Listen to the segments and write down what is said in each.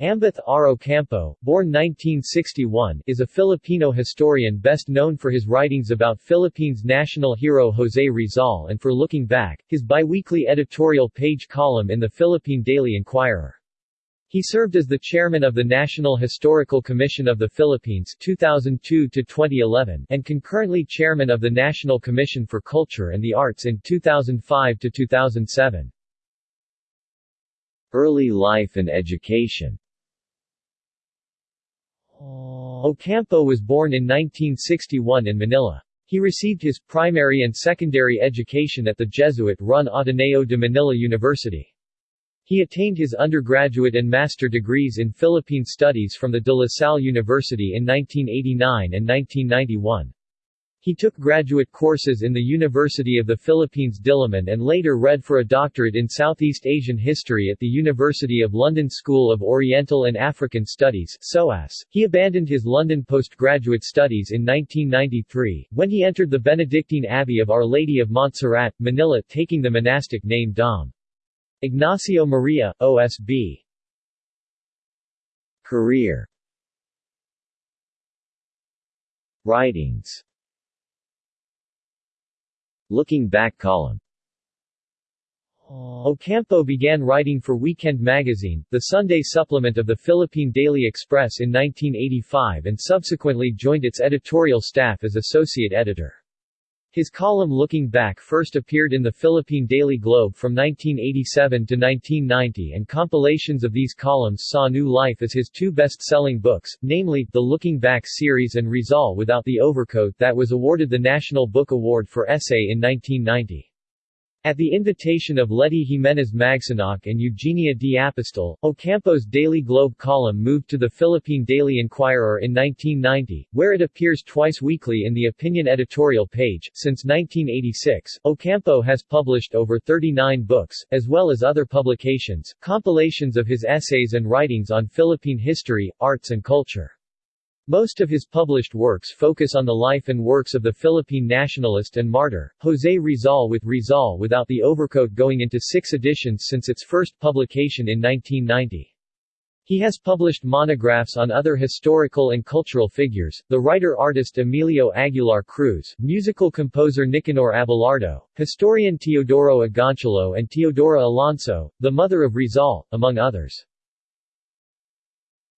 Ambeth R. Ocampo, born 1961, is a Filipino historian best known for his writings about Philippines national hero José Rizal and for Looking Back, his biweekly editorial page column in the Philippine Daily Inquirer. He served as the chairman of the National Historical Commission of the Philippines 2002 to 2011 and concurrently chairman of the National Commission for Culture and the Arts in 2005 to 2007. Early life and education Ocampo was born in 1961 in Manila. He received his primary and secondary education at the Jesuit-run Ateneo de Manila University. He attained his undergraduate and master degrees in Philippine Studies from the De La Salle University in 1989 and 1991. He took graduate courses in the University of the Philippines Diliman and later read for a doctorate in Southeast Asian History at the University of London School of Oriental and African Studies SOAS. He abandoned his London postgraduate studies in 1993, when he entered the Benedictine Abbey of Our Lady of Montserrat, Manila taking the monastic name Dom. Ignacio Maria, OSB. Career Writings Looking Back column Ocampo began writing for Weekend Magazine, the Sunday supplement of the Philippine Daily Express in 1985 and subsequently joined its editorial staff as associate editor. His column Looking Back first appeared in the Philippine Daily Globe from 1987 to 1990 and compilations of these columns saw new life as his two best-selling books, namely, the Looking Back series and Rizal Without the Overcoat that was awarded the National Book Award for Essay in 1990. At the invitation of Letty Jimenez Magsanoc and Eugenia D. Apostol, Ocampo's Daily Globe column moved to the Philippine Daily Inquirer in 1990, where it appears twice weekly in the opinion editorial page. Since 1986, Ocampo has published over 39 books, as well as other publications, compilations of his essays and writings on Philippine history, arts and culture. Most of his published works focus on the life and works of the Philippine nationalist and martyr, José Rizal with Rizal without the overcoat going into six editions since its first publication in 1990. He has published monographs on other historical and cultural figures, the writer-artist Emilio Aguilar Cruz, musical composer Nicanor Abelardo, historian Teodoro Agoncillo and Teodora Alonso, the mother of Rizal, among others.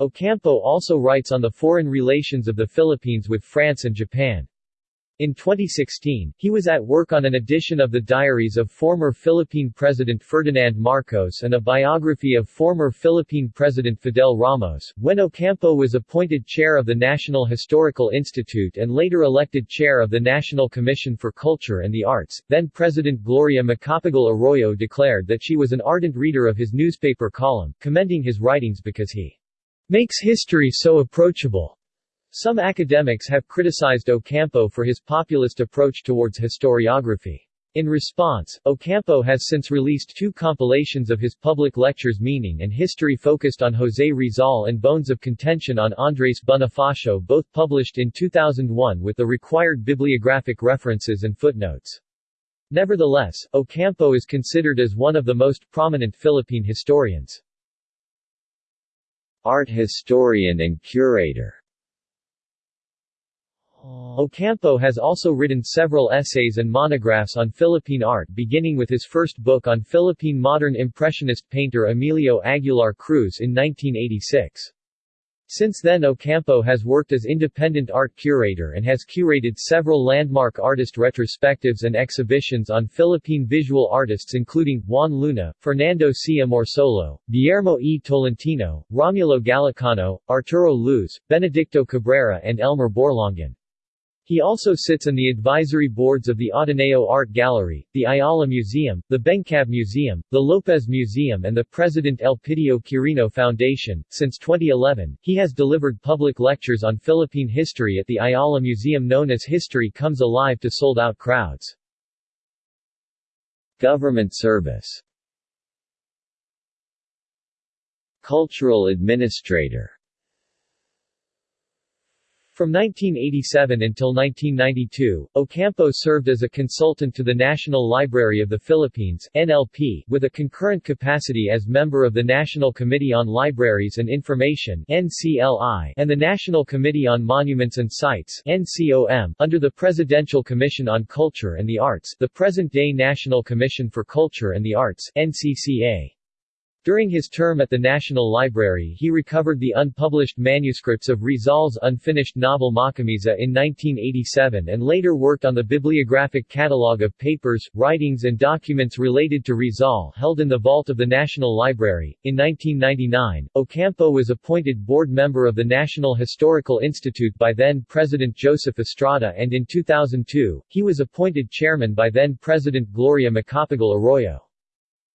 Ocampo also writes on the foreign relations of the Philippines with France and Japan. In 2016, he was at work on an edition of the diaries of former Philippine President Ferdinand Marcos and a biography of former Philippine President Fidel Ramos, when Ocampo was appointed chair of the National Historical Institute and later elected chair of the National Commission for Culture and the Arts. Then President Gloria Macapagal Arroyo declared that she was an ardent reader of his newspaper column, commending his writings because he makes history so approachable. Some academics have criticized Ocampo for his populist approach towards historiography. In response, Ocampo has since released two compilations of his public lectures Meaning and History focused on José Rizal and Bones of Contention on Andres Bonifacio both published in 2001 with the required bibliographic references and footnotes. Nevertheless, Ocampo is considered as one of the most prominent Philippine historians. Art historian and curator Ocampo has also written several essays and monographs on Philippine art beginning with his first book on Philippine modern impressionist painter Emilio Aguilar Cruz in 1986. Since then Ocampo has worked as independent art curator and has curated several landmark artist retrospectives and exhibitions on Philippine visual artists including, Juan Luna, Fernando C. Amorsolo, Guillermo E. Tolentino, Romulo Galicano, Arturo Luz, Benedicto Cabrera and Elmer Borlongan. He also sits on the advisory boards of the Ateneo Art Gallery, the Ayala Museum, the BenCab Museum, the Lopez Museum and the President Elpidio Quirino Foundation. Since 2011, he has delivered public lectures on Philippine history at the Ayala Museum known as History Comes Alive to sold-out crowds. Government service Cultural administrator From 1987 until 1992, Ocampo served as a consultant to the National Library of the Philippines NLP, with a concurrent capacity as member of the National Committee on Libraries and Information NCLI, and the National Committee on Monuments and Sites NCOM, under the Presidential Commission on Culture and the Arts the present-day National Commission for Culture and the Arts NCCA. During his term at the National Library he recovered the unpublished manuscripts of Rizal's unfinished novel Makamisa in 1987 and later worked on the bibliographic catalogue of papers, writings and documents related to Rizal held in the vault of the National Library. In 1999, Ocampo was appointed board member of the National Historical Institute by then-President Joseph Estrada and in 2002, he was appointed chairman by then-President Gloria Macapagal Arroyo.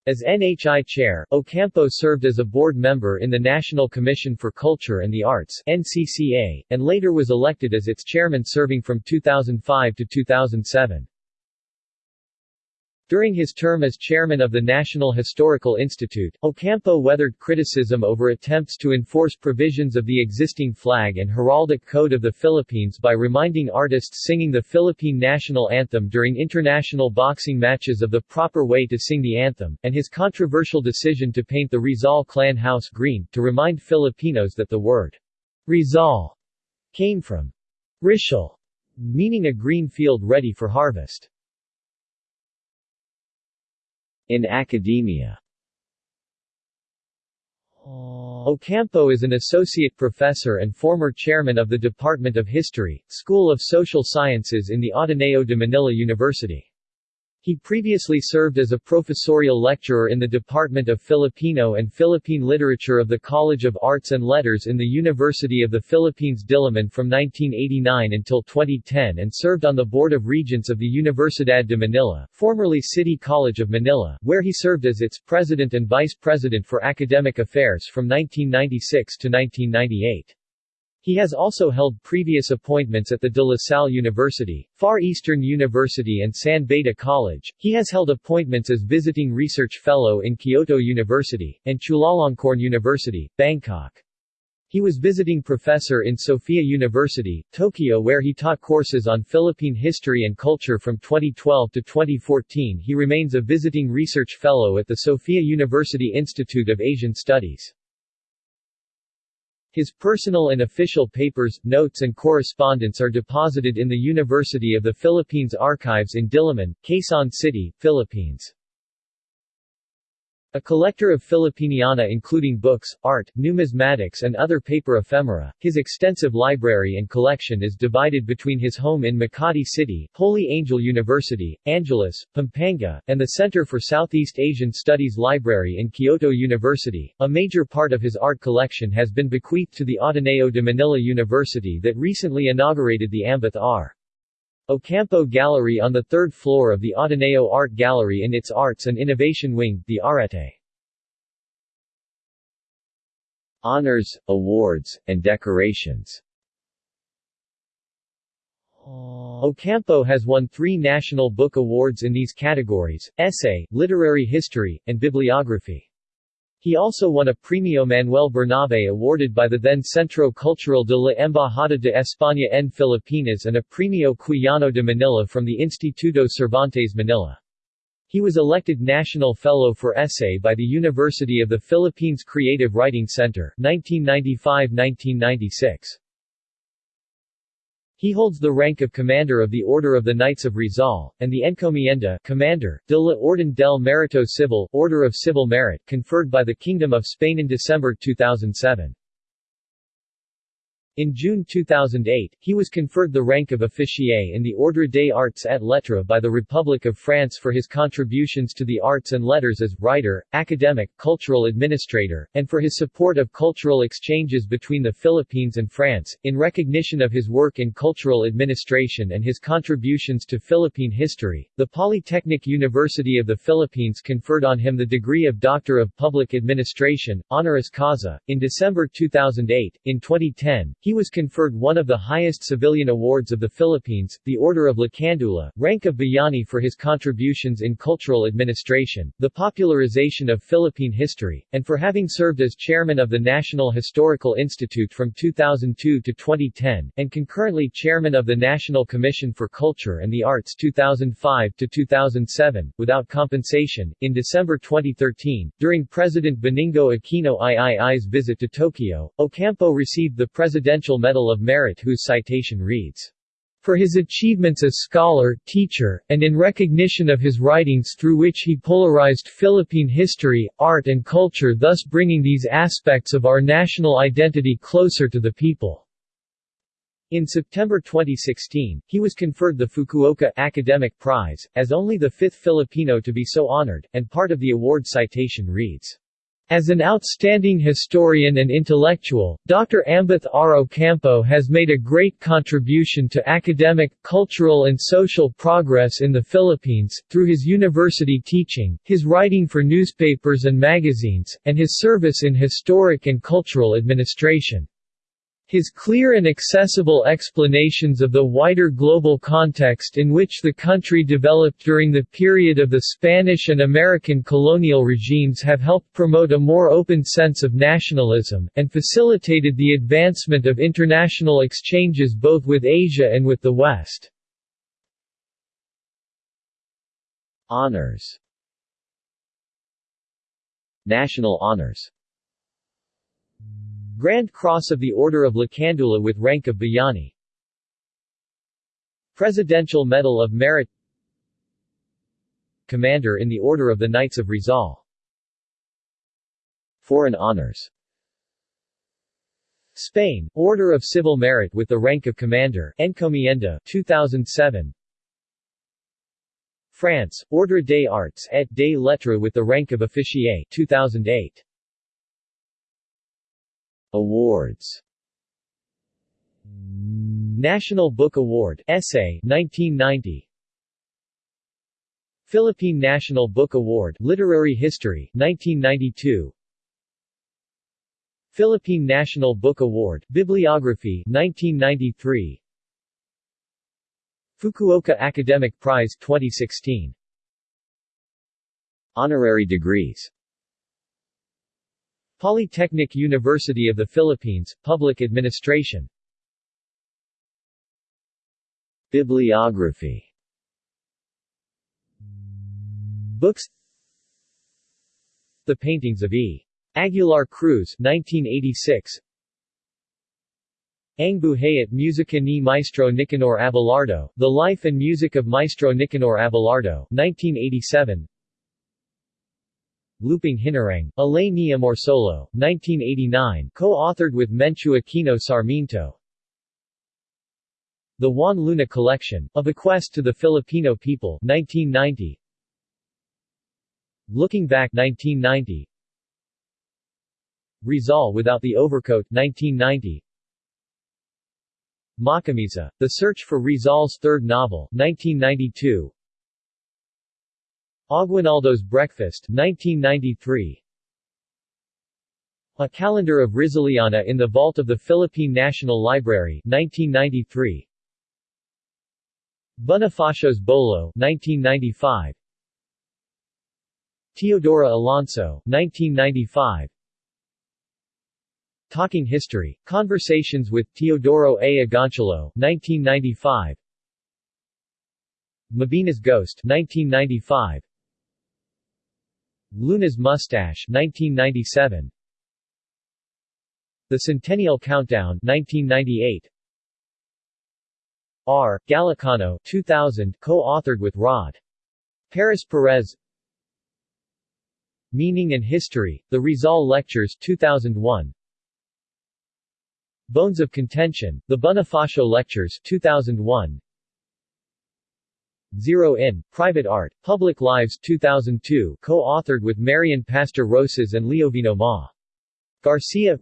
As NHI chair, Ocampo served as a board member in the National Commission for Culture and the Arts NCCA, and later was elected as its chairman serving from 2005 to 2007. During his term as chairman of the National Historical Institute, Ocampo weathered criticism over attempts to enforce provisions of the existing flag and heraldic code of the Philippines by reminding artists singing the Philippine national anthem during international boxing matches of the proper way to sing the anthem, and his controversial decision to paint the Rizal clan house green, to remind Filipinos that the word Rizal came from ricial, meaning a green field ready for harvest. In academia oh. Ocampo is an associate professor and former chairman of the Department of History, School of Social Sciences in the Ateneo de Manila University. He previously served as a professorial lecturer in the Department of Filipino and Philippine Literature of the College of Arts and Letters in the University of the Philippines Diliman from 1989 until 2010 and served on the Board of Regents of the Universidad de Manila, formerly City College of Manila, where he served as its president and vice president for academic affairs from 1996 to 1998. He has also held previous appointments at the De La Salle University, Far Eastern University and San Beda College. He has held appointments as visiting research fellow in Kyoto University, and Chulalongkorn University, Bangkok. He was visiting professor in Sophia University, Tokyo where he taught courses on Philippine history and culture from 2012 to 2014 he remains a visiting research fellow at the Sophia University Institute of Asian Studies. His personal and official papers, notes and correspondence are deposited in the University of the Philippines Archives in Diliman, Quezon City, Philippines. A collector of Filipiniana including books, art, numismatics and other paper ephemera, his extensive library and collection is divided between his home in Makati City, Holy Angel University, Angeles, Pampanga, and the Center for Southeast Asian Studies Library in Kyoto University. A major part of his art collection has been bequeathed to the Ateneo de Manila University that recently inaugurated the Ambeth R. Ocampo Gallery on the third floor of the Ateneo Art Gallery in its Arts and Innovation Wing, the Arete. Honors, awards, and decorations Ocampo has won three National Book Awards in these categories, essay, literary history, and bibliography. He also won a Premio Manuel Bernabe awarded by the then Centro Cultural de la Embajada de España en Filipinas and a Premio Quijano de Manila from the Instituto Cervantes Manila. He was elected National Fellow for Essay by the University of the Philippines Creative Writing Center 1995-1996. He holds the rank of Commander of the Order of the Knights of Rizal, and the Encomienda Commander, de la Orden del Mérito Civil Order of Civil Merit conferred by the Kingdom of Spain in December 2007. In June 2008, he was conferred the rank of officier in the Ordre des Arts et Lettres by the Republic of France for his contributions to the arts and letters as writer, academic, cultural administrator, and for his support of cultural exchanges between the Philippines and France. In recognition of his work in cultural administration and his contributions to Philippine history, the Polytechnic University of the Philippines conferred on him the degree of Doctor of Public Administration, honoris causa, in December 2008. In 2010, He was conferred one of the highest civilian awards of the Philippines, the Order of Lacandula, rank of Bayani for his contributions in cultural administration, the popularization of Philippine history, and for having served as chairman of the National Historical Institute from 2002 to 2010, and concurrently chairman of the National Commission for Culture and the Arts 2005 to 2007, without compensation. In December 2013, during President Benigno Aquino III's visit to Tokyo, Ocampo received the Presidential Medal of Merit whose citation reads, for his achievements as scholar, teacher, and in recognition of his writings through which he polarized Philippine history, art and culture thus bringing these aspects of our national identity closer to the people." In September 2016, he was conferred the Fukuoka Academic Prize, as only the fifth Filipino to be so honored, and part of the award citation reads, as an outstanding historian and intellectual, Dr. Ambeth R. Ocampo has made a great contribution to academic, cultural and social progress in the Philippines, through his university teaching, his writing for newspapers and magazines, and his service in historic and cultural administration. His clear and accessible explanations of the wider global context in which the country developed during the period of the Spanish and American colonial regimes have helped promote a more open sense of nationalism, and facilitated the advancement of international exchanges both with Asia and with the West. Honors National honors Grand Cross of the Order of Lacandula with rank of Bayani Presidential Medal of Merit. Commander in the Order of the Knights of Rizal. Foreign honors. Spain, Order of Civil Merit with the rank of Commander Encomienda 2007 France, Ordre des Arts et des Lettres with the rank of Officier 2008 Awards. National Book Award Essay 1990 Philippine National Book Award Literary History 1992 Philippine National Book Award Bibliography 1993 Fukuoka Academic Prize 2016 Honorary degrees Polytechnic University of the Philippines, Public Administration. Bibliography. Books. The Paintings of E. Aguilar Cruz 1986 Ang Buhay at Musica ni Maestro Nicanor Abelardo, The Life and Music of Maestro Nicanor Abelardo 1987 Lupang Hinirang, A Ley ni Amorsolo, 1989 co-authored with Menchu Aquino Sarmiento. The Juan Luna Collection, A Bequest to the Filipino People 1990 Looking Back 1990 Rizal Without the Overcoat 1990 Makamisa, The Search for Rizal's Third Novel 1992 Aguinaldo's Breakfast 1993 A Calendar of Rizaliana in the Vault of the Philippine National Library 1993 Bonifacio's Bolo 1995 Teodora Alonso 1995 Talking History, Conversations with Teodoro A. Agoncillo 1995 Mabini's Ghost 1995 Luna's Mustache 1997 The Centennial Countdown 1998 R. Galicano 2000 co-authored with Rod. Paris Perez. Meaning and History, The Rizal Lectures 2001 Bones of Contention, The Bonifacio Lectures 2001 Zero In, Private Art, Public Lives 2002 co-authored with Marian Pastor Rosas and Leovino Ma. Garcia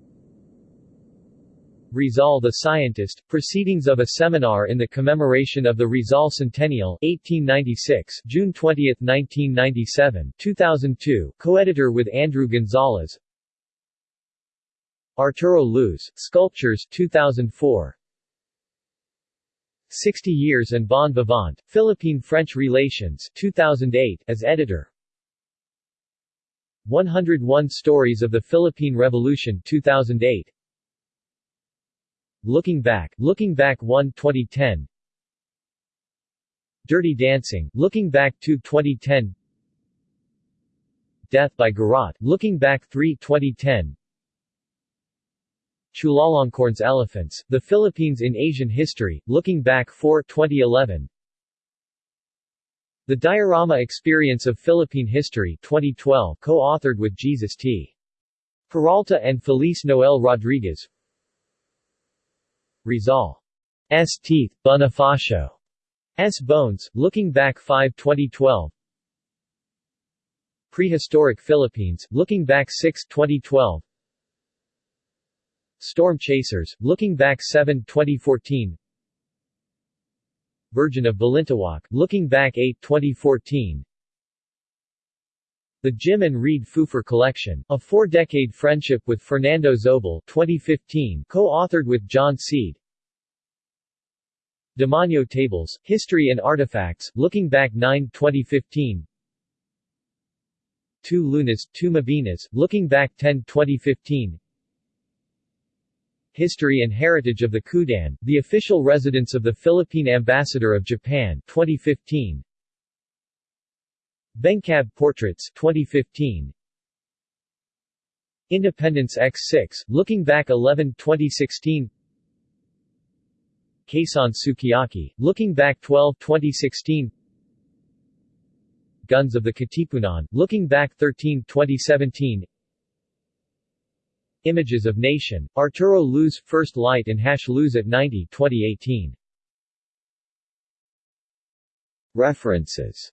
Rizal the Scientist, Proceedings of a Seminar in the Commemoration of the Rizal Centennial 1896, June 20, 1997 2002, co-editor with Andrew Gonzalez Arturo Luz, Sculptures 2004 60 Years and Bon Vivant, Philippine-French Relations 2008 as editor. 101 Stories of the Philippine Revolution 2008 Looking Back, Looking Back 1 2010 Dirty Dancing, Looking Back 2 2010 Death by Garrote, Looking Back 3 2010 Chulalongkorn's Elephants, The Philippines in Asian History, Looking Back 4 2011 The Diorama Experience of Philippine History 2012 co-authored with Jesus T. Peralta and Felice Noel Rodriguez Rizal S. Teeth, Bonifacio S. Bones, Looking Back 5 2012 Prehistoric Philippines, Looking Back 6 2012 Storm Chasers, Looking Back 7 2014 Virgin of Balintawak, Looking Back 8 2014 The Jim and Reed Pfeufer Collection, a four-decade friendship with Fernando Zobel 2015, co-authored with John Seed. Demonyo Tables, History and Artifacts, Looking Back 9 2015 Two Lunas, Two Mabinis, Looking Back 10 2015 History and Heritage of the Kudan, the official residence of the Philippine Ambassador of Japan 2015. BenCab Portraits 2015. Independence X6, Looking Back 11 2016 Quezon Sukiyaki, Looking Back 12 2016 Guns of the Katipunan, Looking Back 13 2017 Images of Nation, Arturo Luz, First Light and Hash Luz at 90 2018. References